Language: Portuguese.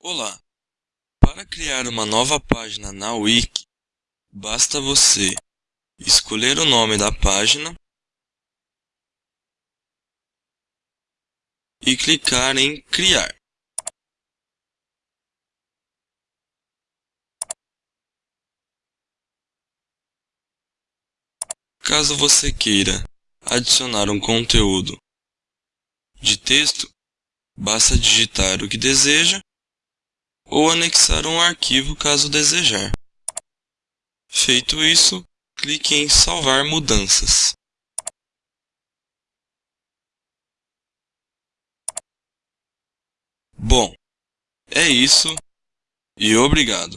Olá! Para criar uma nova página na Wiki, basta você escolher o nome da página e clicar em Criar. Caso você queira adicionar um conteúdo de texto, basta digitar o que deseja ou anexar um arquivo caso desejar. Feito isso, clique em Salvar mudanças. Bom, é isso e obrigado.